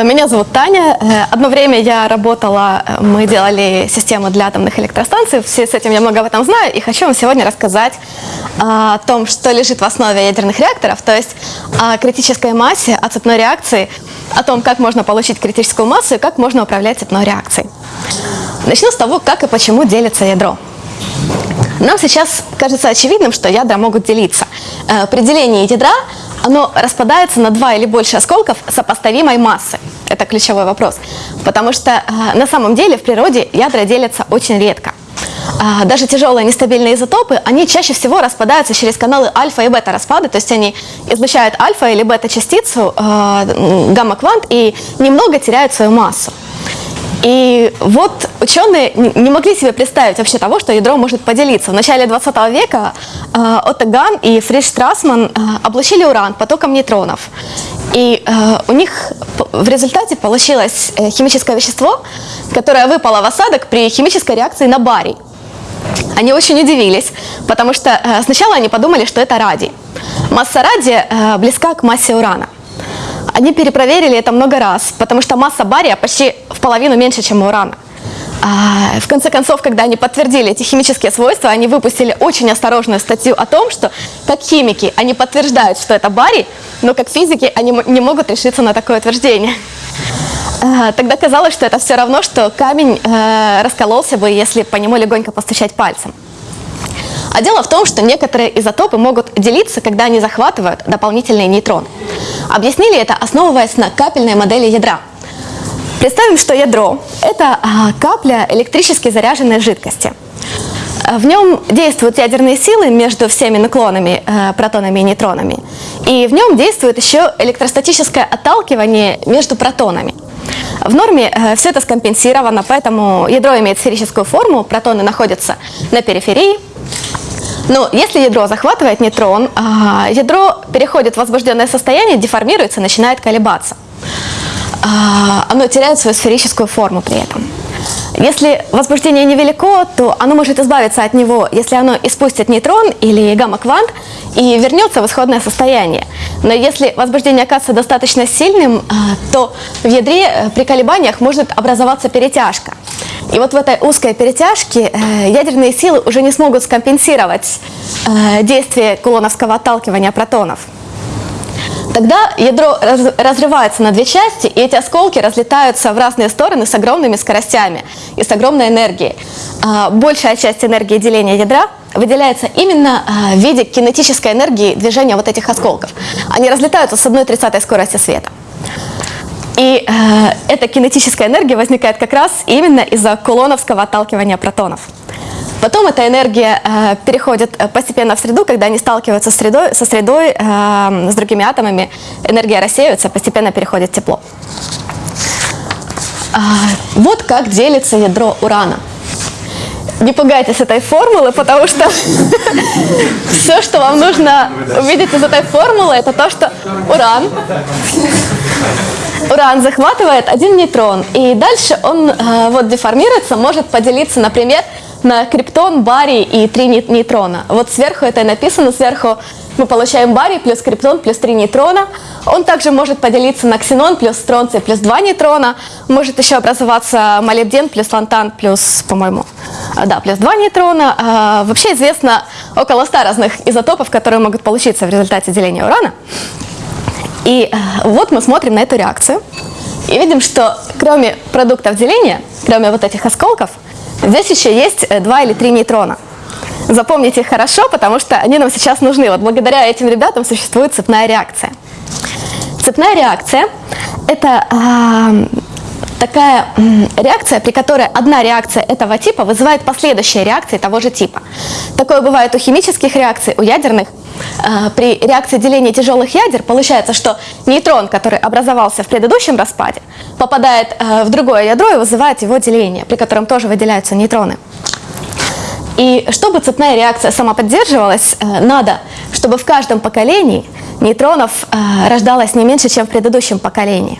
Э, меня зовут Таня. Э, одно время я работала, э, мы делали систему для атомных электростанций. Все с этим я много об этом знаю. И хочу вам сегодня рассказать о том, что лежит в основе ядерных реакторов, то есть о критической массе, о цепной реакции, о том, как можно получить критическую массу и как можно управлять цепной реакцией. Начну с того, как и почему делится ядро. Нам сейчас кажется очевидным, что ядра могут делиться. При делении ядра оно распадается на два или больше осколков сопоставимой массы. Это ключевой вопрос. Потому что э, на самом деле в природе ядра делятся очень редко. Э, даже тяжелые нестабильные изотопы, они чаще всего распадаются через каналы альфа и бета распада, то есть они излучают альфа или бета частицу, э, гамма-квант и немного теряют свою массу. И вот ученые не могли себе представить вообще того, что ядро может поделиться. В начале 20 века э, Отто Ган и Фриш Страсман э, облучили уран потоком нейтронов. И э, у них в результате получилось э, химическое вещество, которое выпало в осадок при химической реакции на барий. Они очень удивились, потому что сначала они подумали, что это радий. Масса радия близка к массе урана. Они перепроверили это много раз, потому что масса бария почти в половину меньше, чем у урана. А, в конце концов, когда они подтвердили эти химические свойства, они выпустили очень осторожную статью о том, что как химики они подтверждают, что это барий, но как физики они не могут решиться на такое утверждение. А, тогда казалось, что это все равно, что камень э, раскололся бы, если по нему легонько постучать пальцем. А дело в том, что некоторые изотопы могут делиться, когда они захватывают дополнительные нейтроны. Объяснили это, основываясь на капельной модели ядра. Представим, что ядро – это а, капля электрически заряженной жидкости. В нем действуют ядерные силы между всеми наклонами, э, протонами и нейтронами. И в нем действует еще электростатическое отталкивание между протонами. В норме все это скомпенсировано, поэтому ядро имеет сферическую форму, протоны находятся на периферии, но если ядро захватывает нейтрон, а, ядро переходит в возбужденное состояние, деформируется, начинает колебаться. А, оно теряет свою сферическую форму при этом. Если возбуждение невелико, то оно может избавиться от него, если оно испустит нейтрон или гамма-квант и вернется в исходное состояние. Но если возбуждение оказывается достаточно сильным, а, то в ядре э, при колебаниях может образоваться перетяжка. И вот в этой узкой перетяжке э, ядерные силы уже не смогут скомпенсировать э, действие кулоновского отталкивания протонов. Тогда ядро разрывается на две части, и эти осколки разлетаются в разные стороны с огромными скоростями и с огромной энергией. А, большая часть энергии деления ядра выделяется именно а, в виде кинетической энергии движения вот этих осколков. Они разлетаются с 1 тридцатой скорости света. И э, эта кинетическая энергия возникает как раз именно из-за кулоновского отталкивания протонов. Потом эта энергия э, переходит э, постепенно в среду, когда они сталкиваются с средой, со средой, э, с другими атомами, энергия рассеивается, постепенно переходит тепло. Э, вот как делится ядро урана. Не пугайтесь этой формулы, потому что все, что вам нужно увидеть из этой формулы, это то, что уран уран захватывает один нейтрон, и дальше он э, вот деформируется, может поделиться, например, на криптон, барий и три нейтрона. Вот сверху это и написано, сверху мы получаем барий плюс криптон плюс три нейтрона. Он также может поделиться на ксенон плюс стронций плюс два нейтрона. Может еще образоваться молибден плюс лантан плюс, по-моему, э, да, плюс два нейтрона. А, вообще известно около 100 разных изотопов, которые могут получиться в результате деления урана. И э, вот мы смотрим на эту реакцию и видим, что кроме продуктов деления, кроме вот этих осколков, здесь еще есть э, два или три нейтрона. Запомните их хорошо, потому что они нам сейчас нужны. Вот благодаря этим ребятам существует цепная реакция. Цепная реакция – это э, такая реакция, при которой одна реакция этого типа вызывает последующие реакции того же типа. Такое бывает у химических реакций, у ядерных. А, при реакции деления тяжелых ядер получается, что нейтрон, который образовался в предыдущем распаде, попадает а, в другое ядро и вызывает его деление, при котором тоже выделяются нейтроны. И чтобы цепная реакция сама поддерживалась, э, надо, чтобы в каждом поколении нейтронов э, рождалось не меньше, чем в предыдущем поколении.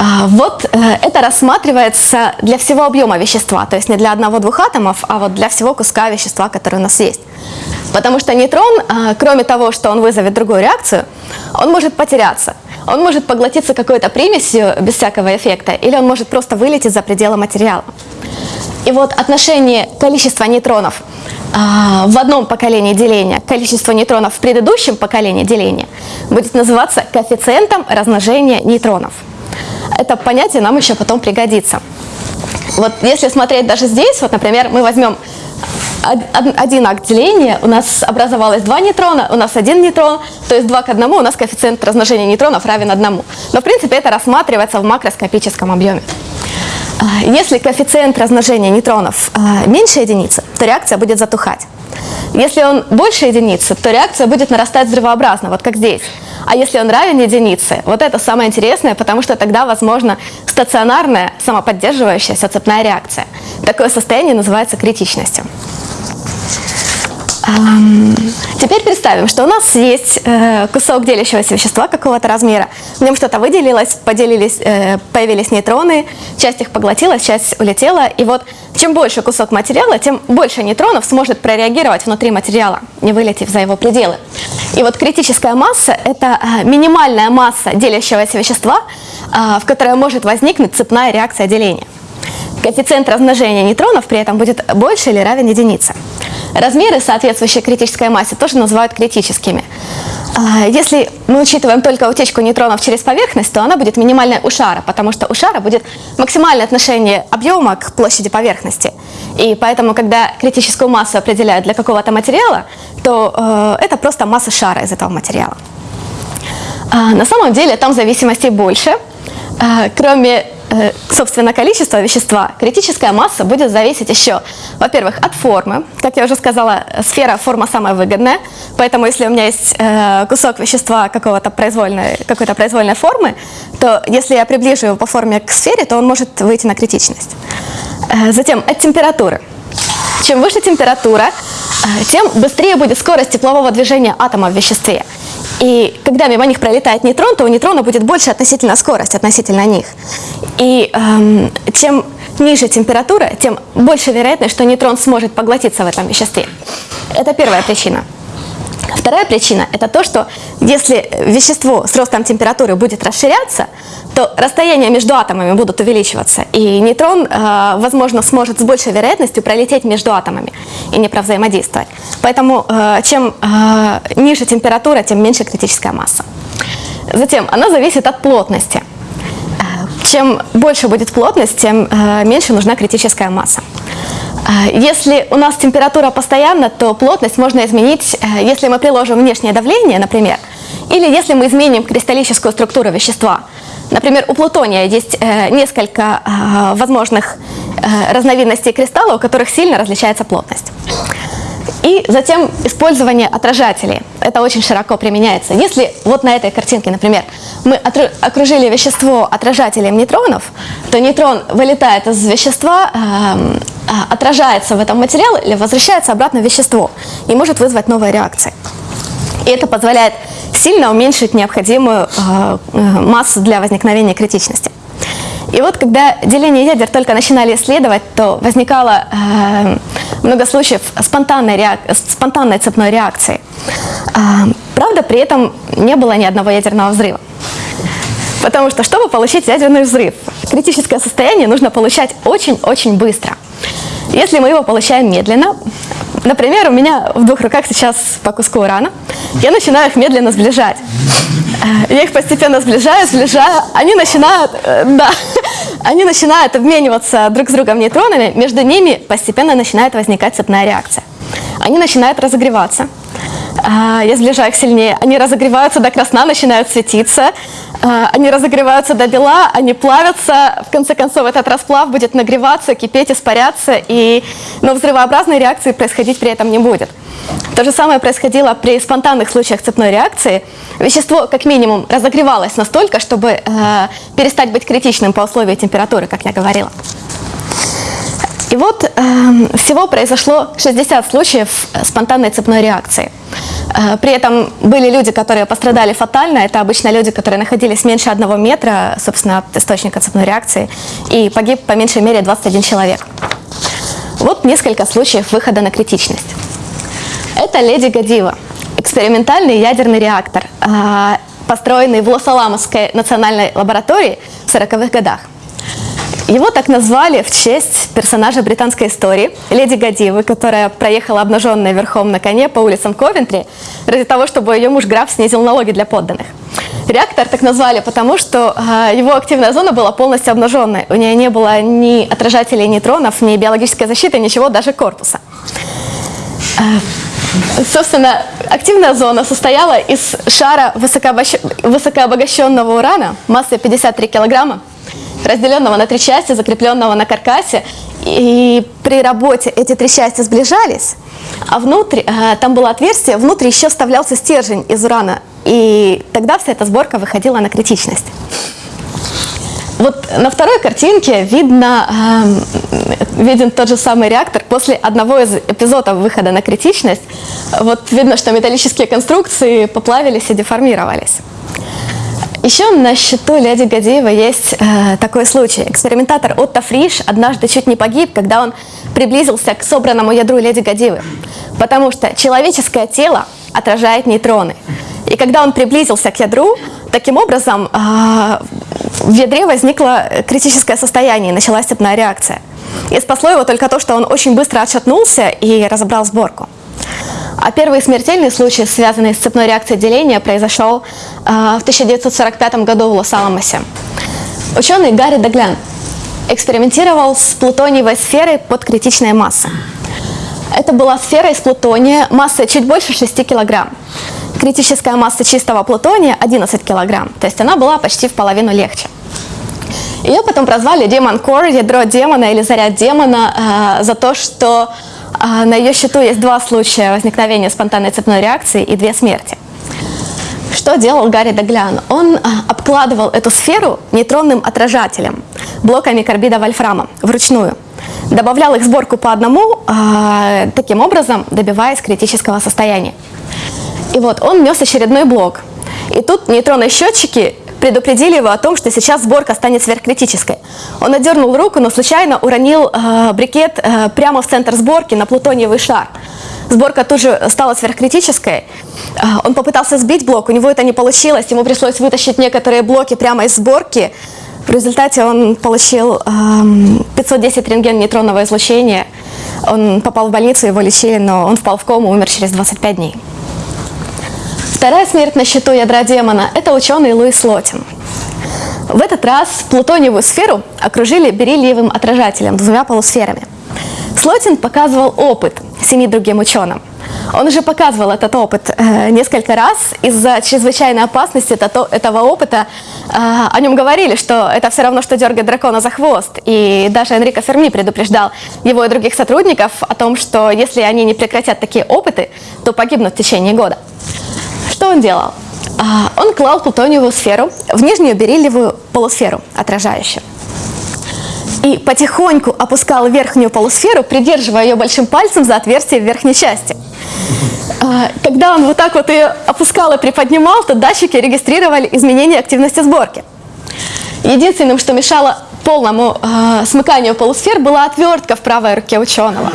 А, вот э, это рассматривается для всего объема вещества, то есть не для одного-двух атомов, а вот для всего куска вещества, который у нас есть. Потому что нейтрон, а, кроме того, что он вызовет другую реакцию, он может потеряться. он может поглотиться какой-то примесью без всякого эффекта, или он может просто вылететь за пределы материала. И вот отношение количества нейтронов а, в одном поколении деления количество нейтронов в предыдущем поколении деления будет называться коэффициентом размножения нейтронов. Это понятие нам еще потом пригодится. Вот если смотреть даже здесь, вот, например, мы возьмем один акт деления, у нас образовалось два нейтрона, у нас один нейтрон, то есть 2 к 1 у нас коэффициент размножения нейтронов равен 1. Но в принципе это рассматривается в макроскопическом объеме. А, если коэффициент размножения нейтронов а, меньше единицы, то реакция будет затухать. Если он больше единицы, то реакция будет нарастать взрывообразно, вот как здесь. А если он равен единице, вот это самое интересное, потому что тогда возможно стационарная самоподдерживающаяся цепная реакция. Такое состояние называется критичностью. Теперь представим, что у нас есть э, кусок делящегося вещества какого-то размера. В нем что-то выделилось, поделились, э, появились нейтроны, часть их поглотилась, часть улетела. И вот чем больше кусок материала, тем больше нейтронов сможет прореагировать внутри материала, не вылетев за его пределы. И вот критическая масса – это э, минимальная масса делящегося вещества, в которой может возникнуть цепная реакция деления. Коэффициент размножения нейтронов при этом будет больше или равен единице. Размеры, соответствующие критической массе, тоже называют критическими. А, если мы учитываем только утечку нейтронов через поверхность, то она будет минимальной у шара, потому что у шара будет максимальное отношение объема к площади поверхности. И поэтому, когда критическую массу определяют для какого-то материала, то э, это просто масса шара из этого материала. А, на самом деле там зависимостей больше. А, кроме собственно, количество вещества, критическая масса будет зависеть еще, во-первых, от формы. Как я уже сказала, сфера форма самая выгодная, поэтому если у меня есть э, кусок вещества какого-то произвольной, какой-то произвольной формы, то если я приближу его по форме к сфере, то он может выйти на критичность. Э, затем от температуры. Чем выше температура, тем быстрее будет скорость теплового движения атома в веществе. И когда мимо них пролетает нейтрон, то у нейтрона будет больше относительно скорость, относительно них. И эм, чем ниже температура, тем больше вероятность, что нейтрон сможет поглотиться в этом веществе. Это первая причина. Вторая причина – это то, что если вещество с ростом температуры будет расширяться, то расстояния между атомами будут увеличиваться, и нейтрон, э, возможно, сможет с большей вероятностью пролететь между атомами и не провзаимодействовать. Поэтому э, чем э, ниже температура, тем меньше критическая масса. Затем она зависит от плотности. Чем больше будет плотность, тем меньше нужна критическая масса. Если у нас температура постоянна, то плотность можно изменить, если мы приложим внешнее давление, например, или если мы изменим кристаллическую структуру вещества. Например, у плутония есть э, несколько э, возможных э, разновидностей кристалла, у которых сильно различается плотность. И затем использование отражателей. Это очень широко применяется. Если вот на этой картинке, например, мы окружили вещество отражателем нейтронов, то нейтрон вылетает из вещества, эм, отражается в этом материале или возвращается обратно в вещество и может вызвать новые реакции. И это позволяет сильно уменьшить необходимую э, э, массу для возникновения критичности. И вот когда деление ядер только начинали исследовать, то возникало э, много случаев спонтанной, реак... спонтанной цепной реакции. Э, правда, при этом не было ни одного ядерного взрыва. Потому что, чтобы получить ядерный взрыв, критическое состояние нужно получать очень-очень быстро. Если мы его получаем медленно, например, у меня в двух руках сейчас по куску урана, я начинаю их медленно сближать. Э, я их постепенно сближаю, сближаю, они начинают, э, да, они начинают обмениваться друг с другом нейтронами, между ними постепенно начинает возникать цепная реакция. Они начинают разогреваться, э, я сближаю их сильнее, они разогреваются до красна, начинают светиться, они разогреваются до бела, они плавятся, в конце концов этот расплав будет нагреваться, кипеть, испаряться, и, но взрывообразной реакции происходить при этом не будет. То же самое происходило при спонтанных случаях цепной реакции. Вещество как минимум разогревалось настолько, чтобы э, перестать быть критичным по условию температуры, как я говорила. И вот э, всего произошло 60 случаев спонтанной цепной реакции. Э, при этом были люди, которые пострадали фатально. Это обычно люди, которые находились меньше одного метра, собственно, от источника цепной реакции. И погиб по меньшей мере 21 человек. Вот несколько случаев выхода на критичность. Это Леди Гадива, экспериментальный ядерный реактор. А, построенный в Лос-Аламосской национальной лаборатории в 40-х годах. Его так назвали в честь персонажа британской истории, леди Гадивы, которая проехала обнаженная верхом на коне по улицам Ковентри ради того, чтобы ее муж граф снизил налоги для подданных. Реактор так назвали, потому что э, его активная зона была полностью обнаженной. У нее не было ни отражателей нейтронов, ни биологической защиты, ничего, даже корпуса. Э, собственно, активная зона состояла из шара высокообогащенного урана массой 53 килограмма, разделенного на три части, закрепленного на каркасе. И при работе эти три части сближались, а внутри, э, там было отверстие, внутри еще вставлялся стержень из урана. И тогда вся эта сборка выходила на критичность. Вот на второй картинке видно, э, виден тот же самый реактор после одного из эпизодов выхода на критичность. Вот видно, что металлические конструкции поплавились и деформировались. Еще на счету Леди Гадеева есть э, такой случай. Экспериментатор Отто Фриш однажды чуть не погиб, когда он приблизился к собранному ядру Леди Гадеевы, потому что человеческое тело отражает нейтроны. И когда он приблизился к ядру, таким образом э, в ядре возникло критическое состояние, началась цепная реакция. И спасло его только то, что он очень быстро отшатнулся и разобрал сборку. А первый смертельный случай, связанный с цепной реакцией деления, произошел э, в 1945 году в Лос-Аламосе. Ученый Гарри Деглян экспериментировал с плутониевой сферой под критичной массой. Это была сфера из плутония массой чуть больше 6 килограмм. Критическая масса чистого плутония 11 килограмм, то есть она была почти в половину легче. Ее потом прозвали Демон Кор, ядро демона или заряд демона, э, за то, что на ее счету есть два случая возникновения спонтанной цепной реакции и две смерти. Что делал Гарри Деглян? Он а, обкладывал эту сферу нейтронным отражателем, блоками карбида вольфрама, вручную. Добавлял их сборку по одному, а, таким образом добиваясь критического состояния. И вот он нес очередной блок. И тут нейтронные счетчики предупредили его о том, что сейчас сборка станет сверхкритической. Он отдернул руку, но случайно уронил э, брикет э, прямо в центр сборки на плутониевый шар. Сборка тут же стала сверхкритической. Э, он попытался сбить блок, у него это не получилось, ему пришлось вытащить некоторые блоки прямо из сборки. В результате он получил э, 510 рентген нейтронного излучения. Он попал в больницу, его лечили, но он впал в кому, умер через 25 дней. Вторая смерть на счету ядра демона – это ученый Луис Лотин. В этот раз плутониевую сферу окружили бериллиевым отражателем двумя полусферами. Слотин показывал опыт семи другим ученым. Он уже показывал этот опыт э, несколько раз. Из-за чрезвычайной опасности это, этого опыта э, о нем говорили, что это все равно, что дергать дракона за хвост. И даже Энрико Ферми предупреждал его и других сотрудников о том, что если они не прекратят такие опыты, то погибнут в течение года. Что он делал? А, он клал плутониевую сферу в нижнюю бериллиевую полусферу, отражающую. И потихоньку опускал верхнюю полусферу, придерживая ее большим пальцем за отверстие в верхней части. А, когда он вот так вот ее опускал и приподнимал, то датчики регистрировали изменения активности сборки. Единственным, что мешало полному э, смыканию полусфер, была отвертка в правой руке ученого.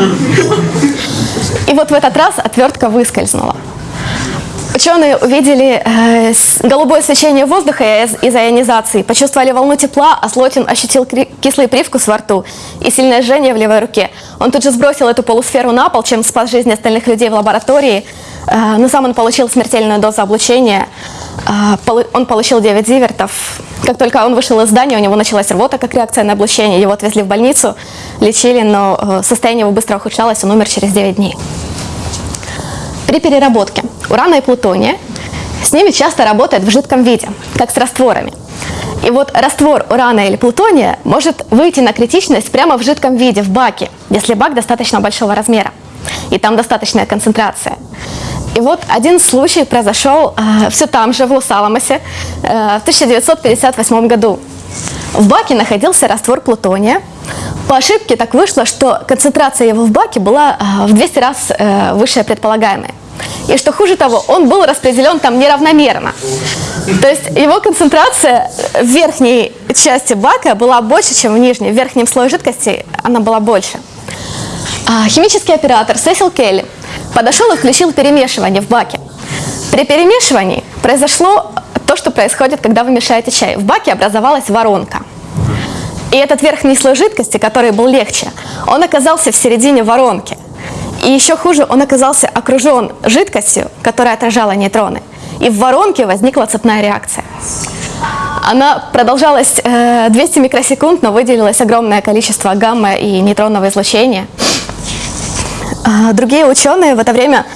И вот в этот раз отвертка выскользнула. Ученые увидели э, голубое свечение воздуха из-за ионизации, почувствовали волну тепла, а Слотин ощутил кислый привкус во рту и сильное жжение в левой руке. Он тут же сбросил эту полусферу на пол, чем спас жизни остальных людей в лаборатории, э, но сам он получил смертельную дозу облучения. Э, он получил 9 зивертов. Как только он вышел из здания, у него началась рвота, как реакция на облучение. Его отвезли в больницу, лечили, но э, состояние его быстро ухудшалось, он умер через 9 дней. При переработке урана и плутония с ними часто работает в жидком виде, как с растворами. И вот раствор урана или плутония может выйти на критичность прямо в жидком виде, в баке, если бак достаточно большого размера, и там достаточная концентрация. И вот один случай произошел э, все там же, в Лос-Аламосе, э, в 1958 году. В баке находился раствор плутония. По ошибке так вышло, что концентрация его в баке была э, в 200 раз э, выше предполагаемой. И что хуже того, он был распределен там неравномерно. То есть его концентрация в верхней части бака была больше, чем в нижней. В верхнем слое жидкости она была больше. А химический оператор Сесил Келли подошел и включил перемешивание в баке. При перемешивании произошло то, что происходит, когда вы мешаете чай. В баке образовалась воронка. И этот верхний слой жидкости, который был легче, он оказался в середине воронки. И еще хуже, он оказался окружен жидкостью, которая отражала нейтроны. И в воронке возникла цепная реакция. Она продолжалась э, 200 микросекунд, но выделилось огромное количество гамма и нейтронного излучения. А, другие ученые в это время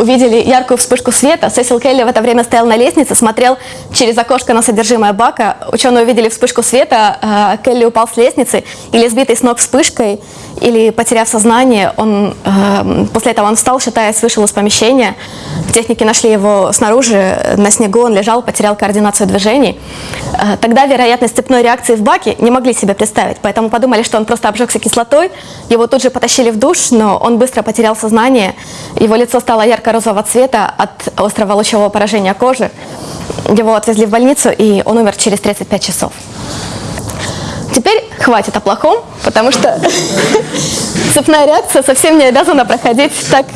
увидели яркую вспышку света. Сесил Келли в это время стоял на лестнице, смотрел через окошко на содержимое бака. Ученые увидели вспышку света, э, Келли упал с лестницы, или сбитый с ног вспышкой, или потеряв сознание. Он, э, после этого он встал, шатаясь, вышел из помещения. Техники нашли его снаружи, на снегу он лежал, потерял координацию движений. Э, тогда вероятность цепной реакции в баке не могли себе представить, поэтому подумали, что он просто обжегся кислотой. Его тут же потащили в душ, но он быстро потерял сознание. Его лицо стало ярко-розового цвета от острого лучевого поражения кожи. Его отвезли в больницу, и он умер через 35 часов. Теперь хватит о плохом, потому что цепная реакция совсем не обязана проходить так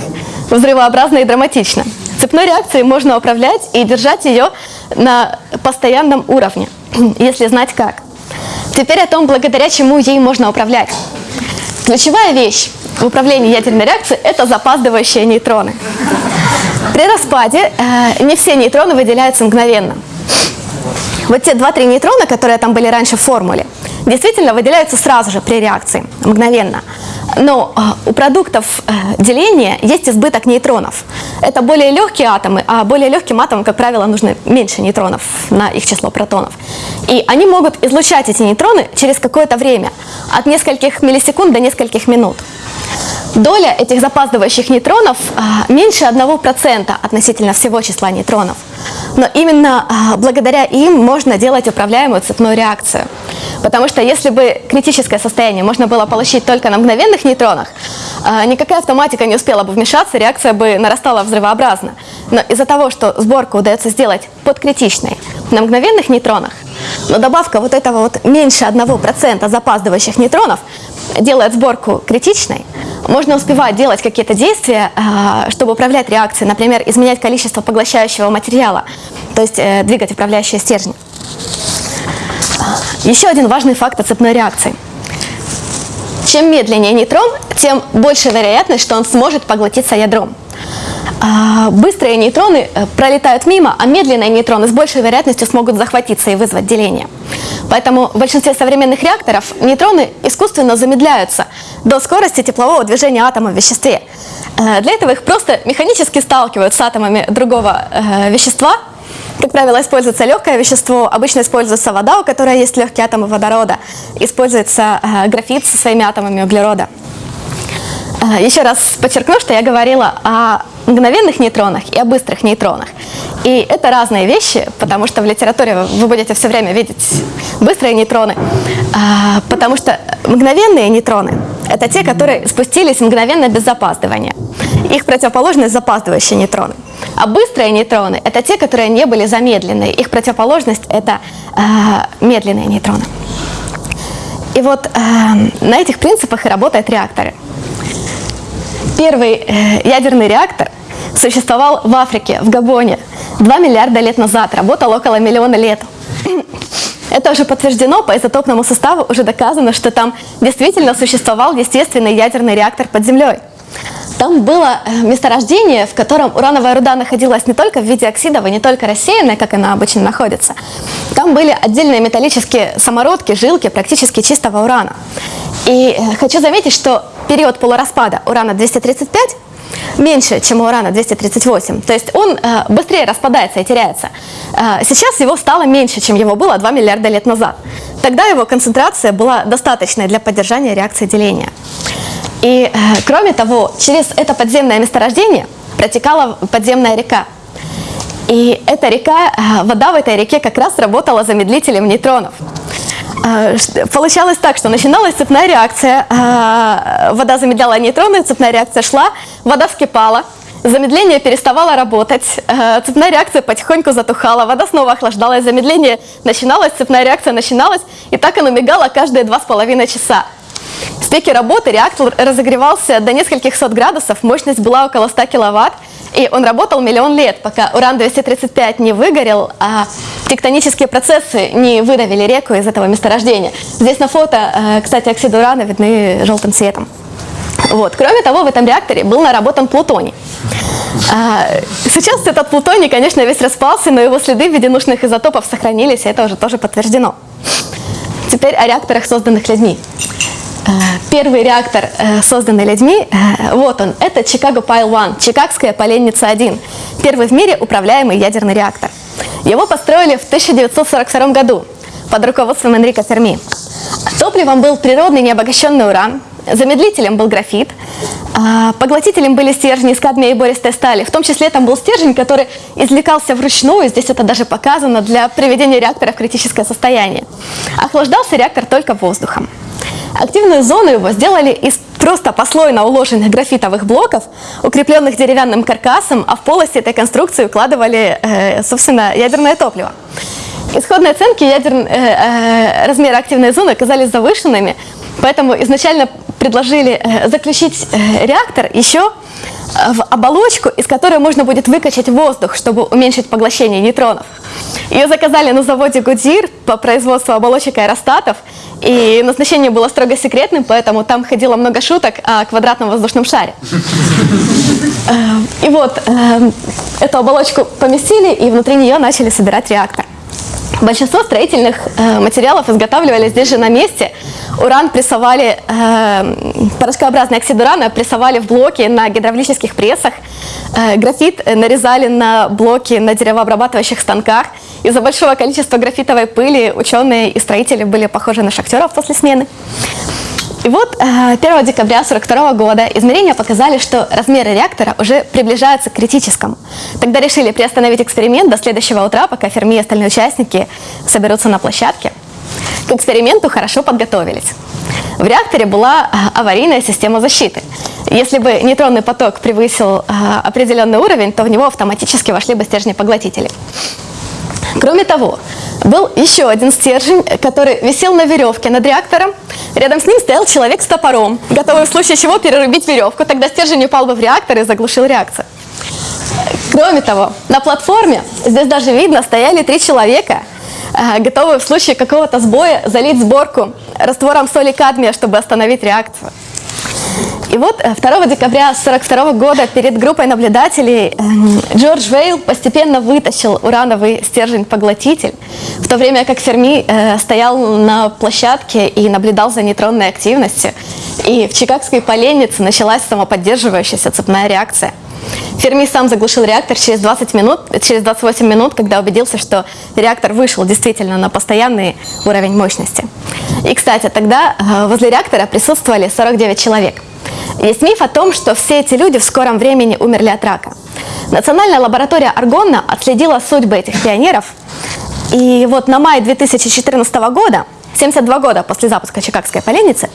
взрывообразно и драматично. Цепной реакцией можно управлять и держать ее на постоянном уровне, если знать как. Теперь о том, благодаря чему ей можно управлять. Ключевая вещь в управлении ядерной реакцией – это запаздывающие нейтроны. При распаде э, не все нейтроны выделяются мгновенно. Вот те 2-3 нейтрона, которые там были раньше в формуле, действительно выделяются сразу же при реакции, мгновенно. Но э, у продуктов э, деления есть избыток нейтронов. Это более легкие атомы, а более легким атомам, как правило, нужно меньше нейтронов на их число протонов. И они могут излучать эти нейтроны через какое-то время, от нескольких миллисекунд до нескольких минут. Доля этих запаздывающих нейтронов э, меньше 1% относительно всего числа нейтронов. Но именно э, благодаря им можно делать управляемую цепную реакцию. Потому что если бы критическое состояние можно было получить только на мгновенных нейтронах, э, никакая автоматика не успела бы вмешаться, реакция бы нарастала взрывообразно. Но из-за того, что сборку удается сделать подкритичной на мгновенных нейтронах, но добавка вот этого вот меньше 1% запаздывающих нейтронов делает сборку критичной, можно успевать делать какие-то действия, а, чтобы управлять реакцией, например, изменять количество поглощающего материала, то есть э, двигать управляющие стержни. Еще один важный факт о цепной реакции. Чем медленнее нейтрон, тем больше вероятность, что он сможет поглотиться ядром. А, быстрые нейтроны э, пролетают мимо, а медленные нейтроны с большей вероятностью смогут захватиться и вызвать деление. Поэтому в большинстве современных реакторов нейтроны искусственно замедляются до скорости теплового движения атома в веществе. Э, для этого их просто механически сталкивают с атомами другого э, вещества. Как правило, используется легкое вещество, обычно используется вода, у которой есть легкие атомы водорода, используется графит со своими атомами углерода. Еще раз подчеркну, что я говорила о мгновенных нейтронах и о быстрых нейтронах. И это разные вещи, потому что в литературе вы будете все время видеть быстрые нейтроны, а, потому что мгновенные нейтроны – это те, которые спустились мгновенно без запаздывания. Их противоположность – запаздывающие нейтроны. А быстрые нейтроны – это те, которые не были замедленные. Их противоположность – это э, медленные нейтроны. И вот на этих принципах и работают реакторы. Первый э, ядерный реактор существовал в Африке, в Габоне, 2 миллиарда лет назад, работал около миллиона лет. Это уже подтверждено по изотопному составу, уже доказано, что там действительно существовал естественный ядерный реактор под землей. Там было э, месторождение, в котором урановая руда находилась не только в виде оксидов и не только рассеянная, как она обычно находится. Там были отдельные металлические самородки, жилки практически чистого урана. И э, хочу заметить, что период полураспада урана-235 меньше, чем у урана-238. То есть он э, быстрее распадается и теряется. Э, сейчас его стало меньше, чем его было 2 миллиарда лет назад. Тогда его концентрация была достаточной для поддержания реакции деления. И э, кроме того, через это подземное месторождение протекала подземная река. И эта река, э, вода в этой реке как раз работала замедлителем нейтронов. А, получалось так, что начиналась цепная реакция, а, вода замедляла нейтроны, цепная реакция шла, вода вскипала, замедление переставало работать, а, цепная реакция потихоньку затухала, вода снова охлаждалась, замедление начиналось, цепная реакция начиналась, и так оно мигало каждые два с половиной часа. В пике работы реактор разогревался до нескольких сот градусов, мощность была около 100 киловатт, И он работал миллион лет, пока уран-235 не выгорел, а тектонические процессы не выдавили реку из этого месторождения. Здесь на фото, э, кстати, оксиды урана видны желтым цветом. Вот. Кроме того, в этом реакторе был наработан плутоний. А, сейчас этот плутоний, конечно, весь распался, но его следы в виде нужных изотопов сохранились, и это уже тоже подтверждено. Теперь о реакторах, созданных людьми. А, первый реактор, э, созданный людьми, э, вот он, это Chicago Pile One, Чикагская поленница 1, первый в мире управляемый ядерный реактор. Его построили в 1942 году под руководством Энрика Ферми. Топливом был природный необогащенный уран, Замедлителем был графит, а поглотителем были стержни из кадмия и бористой стали. В том числе там был стержень, который извлекался вручную, здесь это даже показано, для приведения реактора в критическое состояние. Охлаждался реактор только воздухом. Активную зону его сделали из просто послойно уложенных графитовых блоков, укрепленных деревянным каркасом, а в полости этой конструкции укладывали, э, собственно, ядерное топливо. Исходные оценки ядер... э, э, размера активной зоны оказались завышенными, поэтому изначально предложили э, заключить э, реактор еще э, в оболочку, из которой можно будет выкачать воздух, чтобы уменьшить поглощение нейтронов. Ее заказали на заводе Гудзир по производству оболочек аэростатов, и назначение было строго секретным, поэтому там ходило много шуток о квадратном воздушном шаре. И вот эту оболочку поместили, и внутри нее начали собирать реактор. Большинство строительных э, материалов изготавливали здесь же на месте. Уран прессовали, э, порошкообразный оксид урана прессовали в блоки на гидравлических прессах. Э, графит нарезали на блоки на деревообрабатывающих станках. Из-за большого количества графитовой пыли ученые и строители были похожи на шахтеров после смены. И вот 1 э, декабря 1942 года измерения показали, что размеры реактора уже приближаются к критическому. Тогда решили приостановить эксперимент до следующего утра, пока Ферми и остальные участники соберутся на площадке. К эксперименту хорошо подготовились. В реакторе была э, аварийная система защиты. Если бы нейтронный поток превысил э, определенный уровень, то в него автоматически вошли бы стержни поглотителей. Кроме того, был еще один стержень, который висел на веревке над реактором. Рядом с ним стоял человек с топором, готовый в случае чего перерубить веревку. Тогда стержень упал бы в реактор и заглушил реакцию. Кроме того, на платформе, здесь даже видно, стояли три человека, э, готовые в случае какого-то сбоя залить сборку раствором соли кадмия, чтобы остановить реакцию. И вот 2 э, декабря 1942 года перед группой наблюдателей эм, Джордж Вейл постепенно вытащил урановый стержень-поглотитель, в то время как Ферми э, стоял на площадке и наблюдал за нейтронной активностью. И в Чикагской поленнице началась самоподдерживающаяся цепная реакция. Ферми сам заглушил реактор через 20 минут, через 28 минут, когда убедился, что реактор вышел действительно на постоянный уровень мощности. И, кстати, тогда э, возле реактора присутствовали 49 человек. Есть миф о том, что все эти люди в скором времени умерли от рака. Национальная лаборатория Аргонна отследила судьбы этих пионеров. И вот на май 2014 года, 72 года после запуска Чикагской поленницы,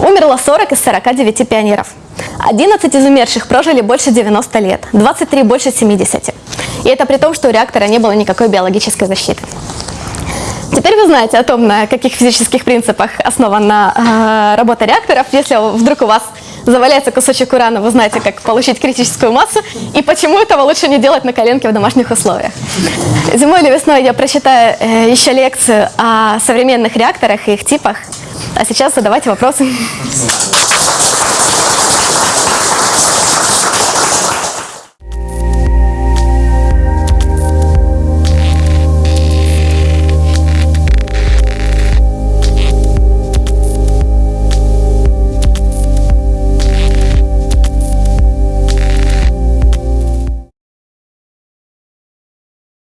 умерло 40 из 49 пионеров. 11 из умерших прожили больше 90 лет, 23 больше 70. И это при том, что у реактора не было никакой биологической защиты. Теперь вы знаете о том, на каких физических принципах основана э, работа реакторов. Если вдруг у вас заваляется кусочек урана, вы знаете, как получить критическую массу и почему этого лучше не делать на коленке в домашних условиях. Зимой или весной я прочитаю э, еще лекцию о современных реакторах и их типах. А сейчас задавайте вопросы.